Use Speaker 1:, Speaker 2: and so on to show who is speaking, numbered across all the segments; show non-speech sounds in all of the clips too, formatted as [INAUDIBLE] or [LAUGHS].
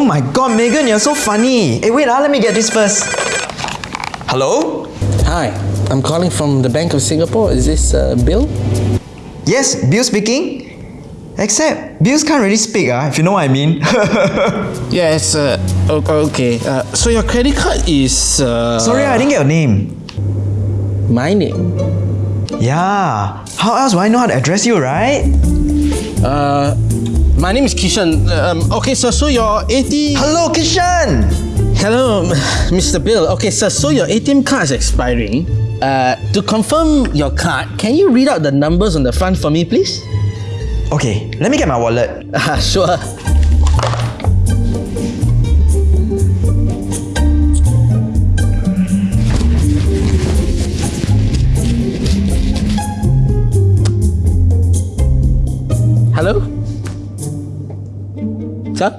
Speaker 1: my god, Megan, you're so funny. Hey, wait, ah, let me get this first. Hello?
Speaker 2: Hi, I'm calling from the Bank of Singapore. Is this uh, Bill?
Speaker 1: Yes, Bill speaking. Except, Bills can't really speak, ah, if you know what I mean. [LAUGHS]
Speaker 2: Yes, uh, okay. Uh, so your credit card is. Uh,
Speaker 1: Sorry, I didn't get your name.
Speaker 2: My name.
Speaker 1: Yeah. How else would I know how to address you, right?
Speaker 2: Uh, my name is Kishan. Um, okay, sir, so your ATM.
Speaker 1: Hello, Kishan!
Speaker 2: Hello, Mr. Bill. Okay, sir, so your ATM card is expiring. Uh, to confirm your card, can you read out the numbers on the front for me, please?
Speaker 1: Okay, let me get my wallet. [LAUGHS]
Speaker 2: Ah, sure. Hello? Sir?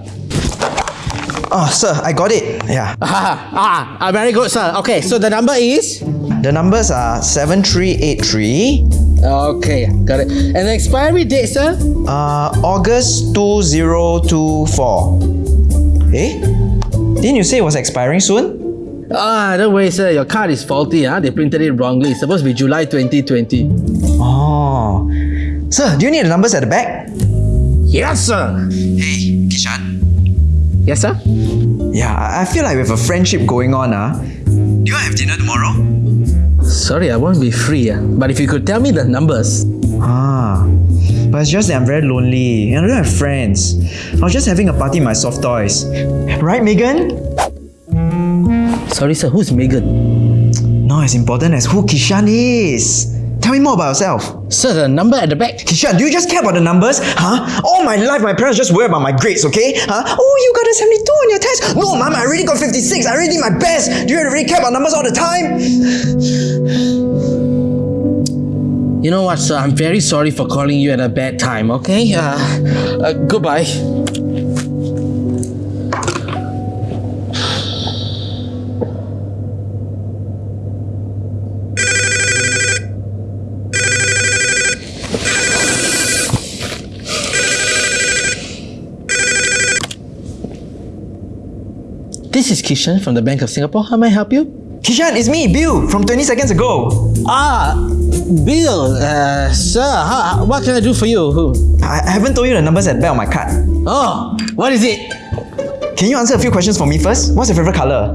Speaker 1: Oh, sir, I got it. Yeah. [LAUGHS]
Speaker 2: Ah, ah, ah, very good, sir. Okay, so the number is?
Speaker 1: The numbers are 7383,
Speaker 2: Okay, got it. And the expiry date, sir?
Speaker 1: uh, August 2024. Eh? Didn't you say it was expiring soon?
Speaker 2: Ah, don't worry, sir. Your card is faulty. Huh? They printed it wrongly. It's supposed to be July 2020.
Speaker 1: Oh. Sir, do you need the numbers at the back?
Speaker 2: Yes, sir.
Speaker 1: Hey, Kishan.
Speaker 2: Yes, sir.
Speaker 1: Yeah, I feel like we have a friendship going on, ah. Do you have dinner tomorrow?
Speaker 2: Sorry, I won't be free. ah. But if you could tell me the numbers.
Speaker 1: Ah. But it's just that I'm very lonely and I don't have friends. I was just having a party in my soft toys. Right, Megan?
Speaker 2: Sorry, sir. Who's Megan?
Speaker 1: Not as important as who Kishan is. Tell me more about yourself.
Speaker 2: Sir, the number at the back.
Speaker 1: Kishan, do you just care about the numbers? Huh? All my life, my parents just worry about my grades, okay? Huh? Oh, you got a 72 on your test. No, mom, I really got 56. I really did my best. Do you really care about numbers all the time?
Speaker 2: You know what, sir? I'm very sorry for calling you at a bad time, okay? Uh, uh, goodbye. This is Kishan from the Bank of Singapore. How may I help you?
Speaker 1: Kishan, it's me, Bill, from 20 seconds ago.
Speaker 2: Ah, Bill, uh, sir, how, what can I do for you?
Speaker 1: I, I haven't told you the numbers at the back of my card.
Speaker 2: Oh, what is it?
Speaker 1: Can you answer a few questions for me first? What's your favorite color?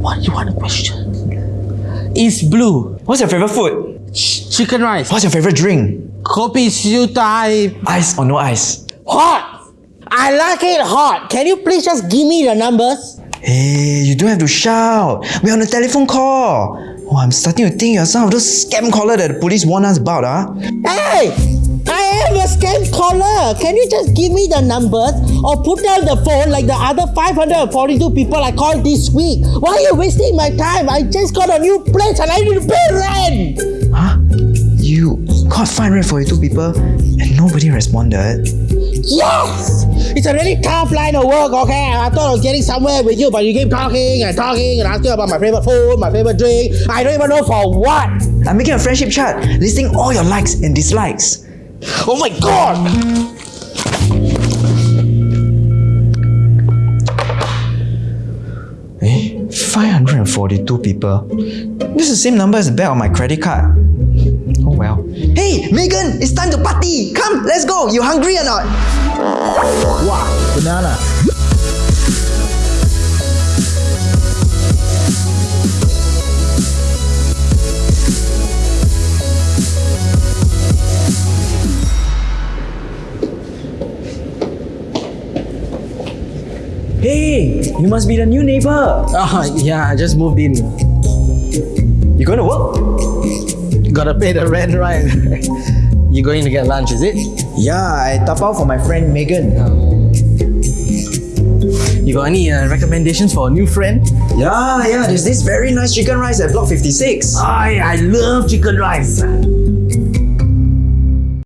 Speaker 2: What do you want a question? It's blue.
Speaker 1: What's your favorite food?
Speaker 2: Ch- chicken rice.
Speaker 1: What's your favorite drink?
Speaker 2: Kopi siu tai.
Speaker 1: Ice or no ice?
Speaker 2: Hot. I like it hot. Can you please just give me the numbers?
Speaker 1: Hey, you don't have to shout. We're on a telephone call. Oh, I'm starting to think you're some of those scam caller that the police warned us about, ah.
Speaker 2: Hey, I am a scam caller. Can you just give me the numbers or put down the phone like the other 542 people I called this week? Why are you wasting my time? I just got a new place and I need to pay rent.
Speaker 1: Huh? You called 542 people and nobody responded.
Speaker 2: Yes! It's a really tough line of work, okay? I thought I was getting somewhere with you, but you keep talking and talking and asking about my favorite food, my favorite drink. I don't even know for what.
Speaker 1: I'm making a friendship chart listing all your likes and dislikes.
Speaker 2: Oh my god!
Speaker 1: Eh? 542 people. This is the same number as the back of my credit card. Well. Hey, Megan, it's time to party. Come, let's go. You hungry or not?
Speaker 2: Wow, banana.
Speaker 1: Hey, you must be the new neighbor.
Speaker 2: Ah, yeah, I just moved in.
Speaker 1: You going to work?
Speaker 2: Gotta pay the rent, right? [LAUGHS] you going to get lunch, is it?
Speaker 1: Yeah, I tap out for my friend Megan.
Speaker 2: You got any uh, recommendations for a new friend?
Speaker 1: Yeah, yeah, there's this very nice chicken rice at Block 56.
Speaker 2: I I love chicken rice.